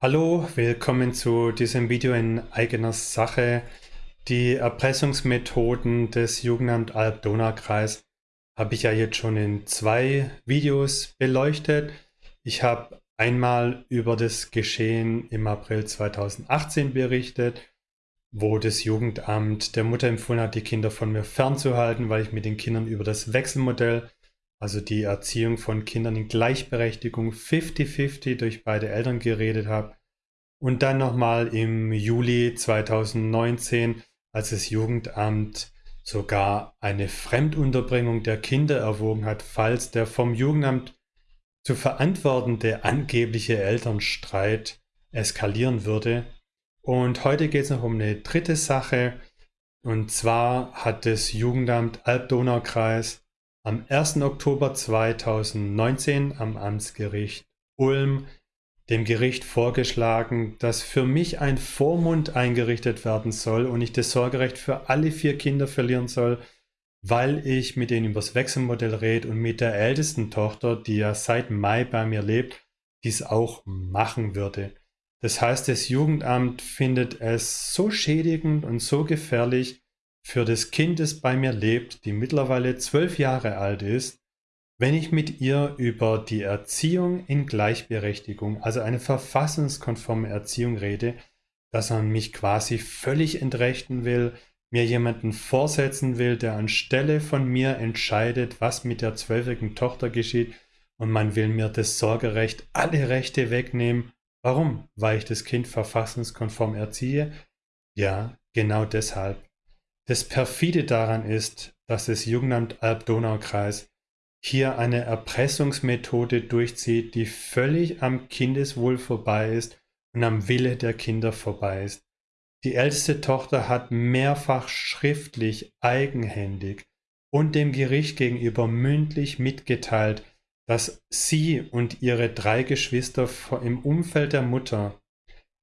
Hallo, willkommen zu diesem Video in eigener Sache. Die Erpressungsmethoden des Jugendamt Alb-Donau-Kreis habe ich ja jetzt schon in zwei Videos beleuchtet. Ich habe einmal über das Geschehen im April 2018 berichtet, wo das Jugendamt der Mutter empfohlen hat, die Kinder von mir fernzuhalten, weil ich mit den Kindern über das Wechselmodell, also die Erziehung von Kindern in Gleichberechtigung 50-50 durch beide Eltern geredet habe. Und dann nochmal im Juli 2019, als das Jugendamt sogar eine Fremdunterbringung der Kinder erwogen hat, falls der vom Jugendamt zu verantwortende angebliche Elternstreit eskalieren würde. Und heute geht es noch um eine dritte Sache. Und zwar hat das Jugendamt Alb-Donau-Kreis am 1. Oktober 2019 am Amtsgericht Ulm dem Gericht vorgeschlagen, dass für mich ein Vormund eingerichtet werden soll und ich das Sorgerecht für alle vier Kinder verlieren soll, weil ich mit denen übers Wechselmodell rede und mit der ältesten Tochter, die ja seit Mai bei mir lebt, dies auch machen würde. Das heißt, das Jugendamt findet es so schädigend und so gefährlich für das Kind, das bei mir lebt, die mittlerweile zwölf Jahre alt ist, wenn ich mit ihr über die Erziehung in Gleichberechtigung, also eine verfassungskonforme Erziehung rede, dass man mich quasi völlig entrechten will, mir jemanden vorsetzen will, der anstelle von mir entscheidet, was mit der zwölfjährigen Tochter geschieht und man will mir das Sorgerecht, alle Rechte wegnehmen. Warum? Weil ich das Kind verfassungskonform erziehe? Ja, genau deshalb. Das perfide daran ist, dass das Jugendamt Alb-Donau-Kreis hier eine Erpressungsmethode durchzieht, die völlig am Kindeswohl vorbei ist und am Wille der Kinder vorbei ist. Die älteste Tochter hat mehrfach schriftlich, eigenhändig und dem Gericht gegenüber mündlich mitgeteilt, dass sie und ihre drei Geschwister im Umfeld der Mutter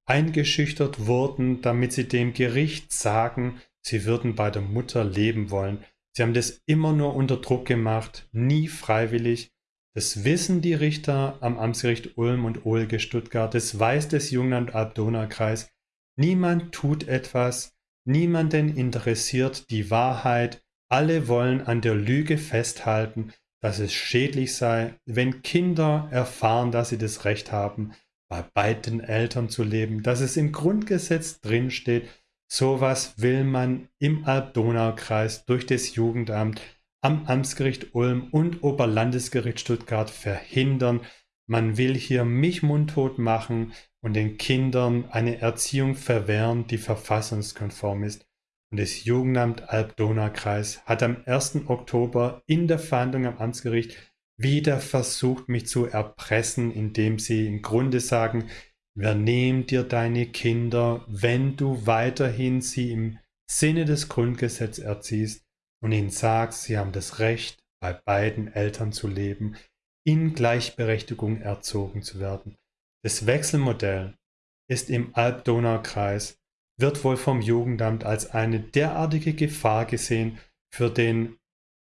eingeschüchtert wurden, damit sie dem Gericht sagen, sie würden bei der Mutter leben wollen, Sie haben das immer nur unter Druck gemacht, nie freiwillig. Das wissen die Richter am Amtsgericht Ulm und Ohlge Stuttgart. Das weiß das Jungland Alb-Donau-Kreis. Niemand tut etwas. Niemanden interessiert die Wahrheit. Alle wollen an der Lüge festhalten, dass es schädlich sei, wenn Kinder erfahren, dass sie das Recht haben, bei beiden Eltern zu leben, dass es im Grundgesetz drinsteht, Sowas will man im Alb-Donau-Kreis durch das Jugendamt am Amtsgericht Ulm und Oberlandesgericht Stuttgart verhindern. Man will hier mich mundtot machen und den Kindern eine Erziehung verwehren, die verfassungskonform ist. Und das Jugendamt Alb-Donau-Kreis hat am 1. Oktober in der Verhandlung am Amtsgericht wieder versucht, mich zu erpressen, indem sie im Grunde sagen, Wer nimmt dir deine Kinder, wenn du weiterhin sie im Sinne des Grundgesetzes erziehst und ihnen sagst, sie haben das Recht, bei beiden Eltern zu leben, in Gleichberechtigung erzogen zu werden. Das Wechselmodell ist im Alb-Donau-Kreis, wird wohl vom Jugendamt als eine derartige Gefahr gesehen für den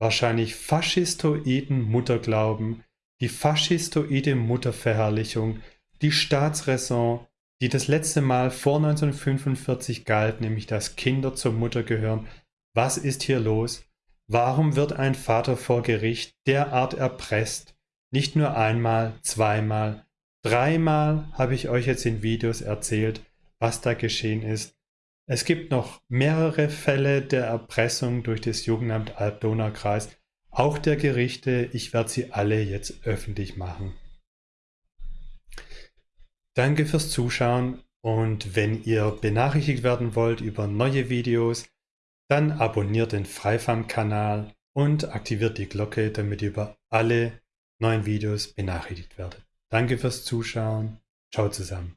wahrscheinlich faschistoiden Mutterglauben, die faschistoide Mutterverherrlichung, die Staatsräson, die das letzte Mal vor 1945 galt, nämlich dass Kinder zur Mutter gehören. Was ist hier los? Warum wird ein Vater vor Gericht derart erpresst? Nicht nur einmal, zweimal, dreimal habe ich euch jetzt in Videos erzählt, was da geschehen ist. Es gibt noch mehrere Fälle der Erpressung durch das Jugendamt Alb-Donau-Kreis, auch der Gerichte. Ich werde sie alle jetzt öffentlich machen. Danke fürs Zuschauen und wenn ihr benachrichtigt werden wollt über neue Videos, dann abonniert den Freifam-Kanal und aktiviert die Glocke, damit ihr über alle neuen Videos benachrichtigt werdet. Danke fürs Zuschauen. Ciao zusammen.